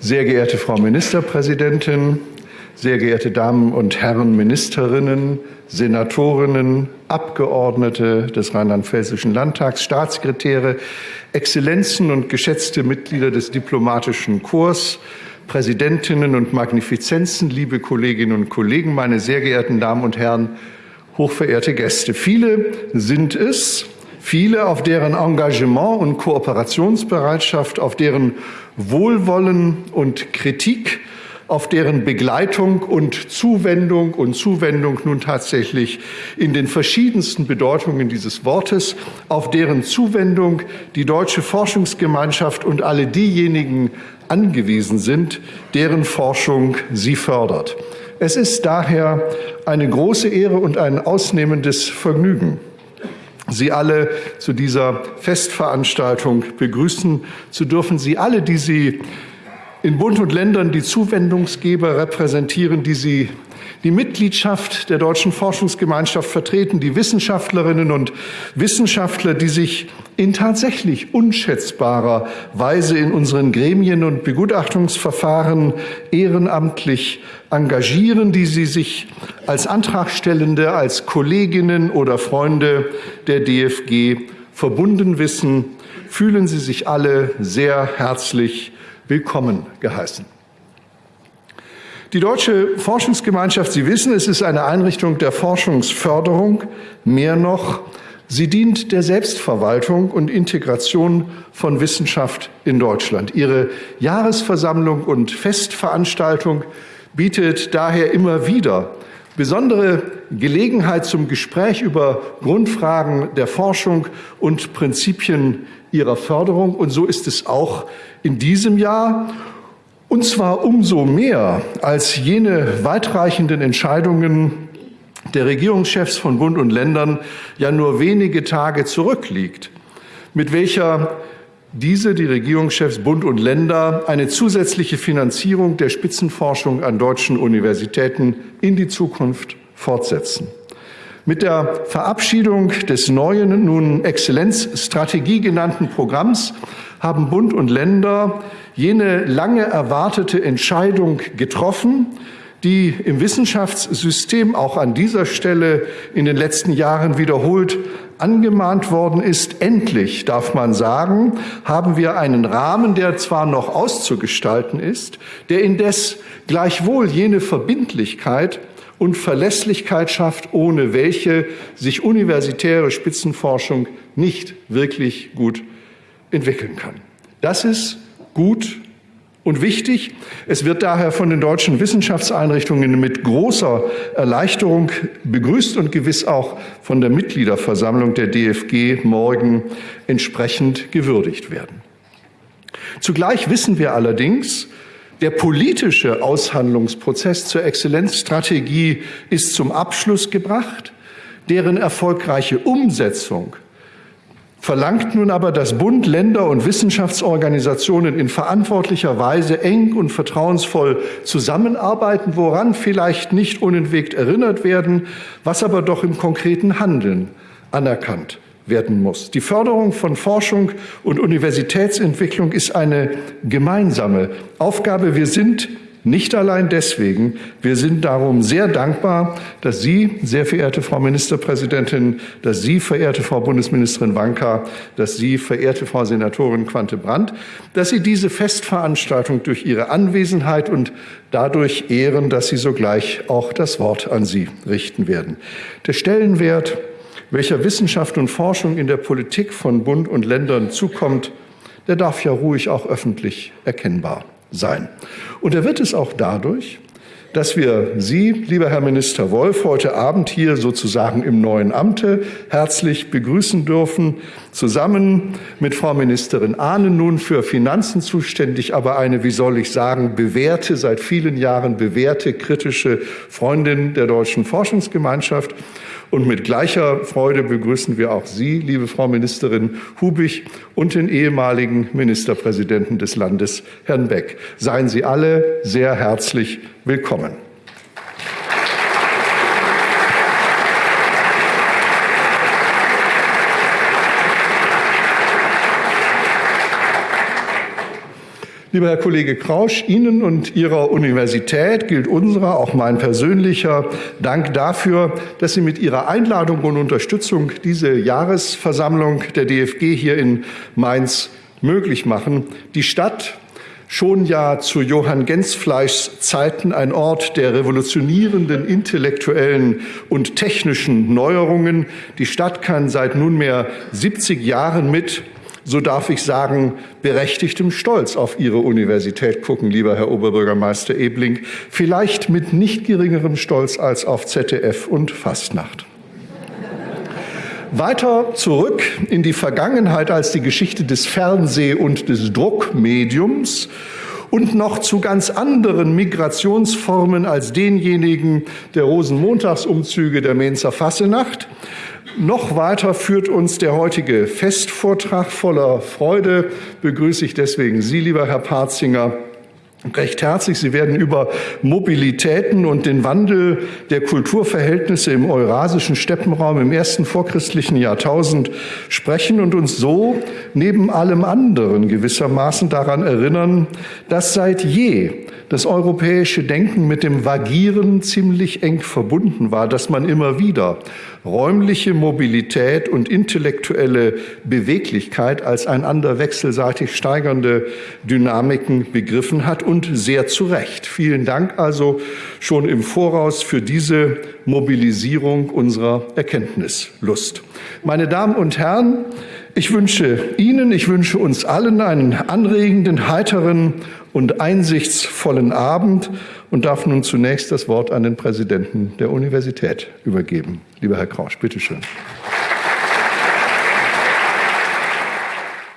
Sehr geehrte Frau Ministerpräsidentin, sehr geehrte Damen und Herren Ministerinnen, Senatorinnen, Abgeordnete des Rheinland-Pfälzischen Landtags, Staatssekretäre, Exzellenzen und geschätzte Mitglieder des diplomatischen Korps, Präsidentinnen und Magnifizenzen, liebe Kolleginnen und Kollegen, meine sehr geehrten Damen und Herren, hochverehrte Gäste. Viele sind es, viele, auf deren Engagement und Kooperationsbereitschaft, auf deren Wohlwollen und Kritik auf deren Begleitung und Zuwendung und Zuwendung nun tatsächlich in den verschiedensten Bedeutungen dieses Wortes, auf deren Zuwendung die deutsche Forschungsgemeinschaft und alle diejenigen angewiesen sind, deren Forschung sie fördert. Es ist daher eine große Ehre und ein ausnehmendes Vergnügen, Sie alle zu dieser Festveranstaltung begrüßen zu dürfen. Sie alle, die Sie in Bund und Ländern die Zuwendungsgeber repräsentieren, die sie die Mitgliedschaft der Deutschen Forschungsgemeinschaft vertreten, die Wissenschaftlerinnen und Wissenschaftler, die sich in tatsächlich unschätzbarer Weise in unseren Gremien und Begutachtungsverfahren ehrenamtlich engagieren, die sie sich als Antragstellende, als Kolleginnen oder Freunde der DFG verbunden wissen, fühlen Sie sich alle sehr herzlich willkommen geheißen. Die Deutsche Forschungsgemeinschaft, Sie wissen, es ist eine Einrichtung der Forschungsförderung. Mehr noch, sie dient der Selbstverwaltung und Integration von Wissenschaft in Deutschland. Ihre Jahresversammlung und Festveranstaltung bietet daher immer wieder besondere Gelegenheit zum Gespräch über Grundfragen der Forschung und Prinzipien ihrer Förderung. Und so ist es auch in diesem Jahr. Und zwar umso mehr, als jene weitreichenden Entscheidungen der Regierungschefs von Bund und Ländern ja nur wenige Tage zurückliegt, mit welcher diese, die Regierungschefs Bund und Länder, eine zusätzliche Finanzierung der Spitzenforschung an deutschen Universitäten in die Zukunft fortsetzen. Mit der Verabschiedung des neuen, nun Exzellenzstrategie genannten Programms haben Bund und Länder jene lange erwartete Entscheidung getroffen, die im Wissenschaftssystem auch an dieser Stelle in den letzten Jahren wiederholt angemahnt worden ist. Endlich, darf man sagen, haben wir einen Rahmen, der zwar noch auszugestalten ist, der indes gleichwohl jene Verbindlichkeit und Verlässlichkeit schafft, ohne welche sich universitäre Spitzenforschung nicht wirklich gut entwickeln kann. Das ist gut und wichtig. Es wird daher von den deutschen Wissenschaftseinrichtungen mit großer Erleichterung begrüßt und gewiss auch von der Mitgliederversammlung der DFG morgen entsprechend gewürdigt werden. Zugleich wissen wir allerdings, der politische Aushandlungsprozess zur Exzellenzstrategie ist zum Abschluss gebracht. Deren erfolgreiche Umsetzung verlangt nun aber, dass Bund, Länder und Wissenschaftsorganisationen in verantwortlicher Weise eng und vertrauensvoll zusammenarbeiten, woran vielleicht nicht unentwegt erinnert werden, was aber doch im konkreten Handeln anerkannt werden muss. Die Förderung von Forschung und Universitätsentwicklung ist eine gemeinsame Aufgabe. Wir sind nicht allein deswegen. Wir sind darum sehr dankbar, dass Sie, sehr verehrte Frau Ministerpräsidentin, dass Sie, verehrte Frau Bundesministerin Wanka, dass Sie, verehrte Frau Senatorin Quante-Brandt, dass Sie diese Festveranstaltung durch Ihre Anwesenheit und dadurch ehren, dass Sie sogleich auch das Wort an Sie richten werden. Der Stellenwert welcher Wissenschaft und Forschung in der Politik von Bund und Ländern zukommt, der darf ja ruhig auch öffentlich erkennbar sein. Und er wird es auch dadurch, dass wir Sie, lieber Herr Minister Wolf, heute Abend hier sozusagen im neuen Amte herzlich begrüßen dürfen, zusammen mit Frau Ministerin Ahnen nun für Finanzen zuständig, aber eine, wie soll ich sagen, bewährte, seit vielen Jahren bewährte, kritische Freundin der deutschen Forschungsgemeinschaft und mit gleicher Freude begrüßen wir auch Sie, liebe Frau Ministerin Hubig, und den ehemaligen Ministerpräsidenten des Landes, Herrn Beck. Seien Sie alle sehr herzlich willkommen. Lieber Herr Kollege Krausch, Ihnen und Ihrer Universität gilt unserer, auch mein persönlicher Dank dafür, dass Sie mit Ihrer Einladung und Unterstützung diese Jahresversammlung der DFG hier in Mainz möglich machen. Die Stadt schon ja zu Johann Gensfleischs Zeiten ein Ort der revolutionierenden intellektuellen und technischen Neuerungen. Die Stadt kann seit nunmehr 70 Jahren mit so darf ich sagen, berechtigtem Stolz auf Ihre Universität gucken, lieber Herr Oberbürgermeister Ebling, vielleicht mit nicht geringerem Stolz als auf ZDF und Fastnacht. Weiter zurück in die Vergangenheit als die Geschichte des Fernseh- und des Druckmediums und noch zu ganz anderen Migrationsformen als denjenigen der Rosenmontagsumzüge der Mainzer Fassenacht noch weiter führt uns der heutige Festvortrag voller Freude. Begrüße ich deswegen Sie, lieber Herr Parzinger, recht herzlich. Sie werden über Mobilitäten und den Wandel der Kulturverhältnisse im eurasischen Steppenraum im ersten vorchristlichen Jahrtausend sprechen und uns so neben allem anderen gewissermaßen daran erinnern, dass seit je das europäische Denken mit dem Vagieren ziemlich eng verbunden war, dass man immer wieder räumliche Mobilität und intellektuelle Beweglichkeit als einander wechselseitig steigernde Dynamiken begriffen hat und sehr zu Recht. Vielen Dank also schon im Voraus für diese Mobilisierung unserer Erkenntnislust. Meine Damen und Herren, ich wünsche Ihnen, ich wünsche uns allen einen anregenden, heiteren und einsichtsvollen Abend und darf nun zunächst das Wort an den Präsidenten der Universität übergeben. Lieber Herr Krausch, bitteschön. schön.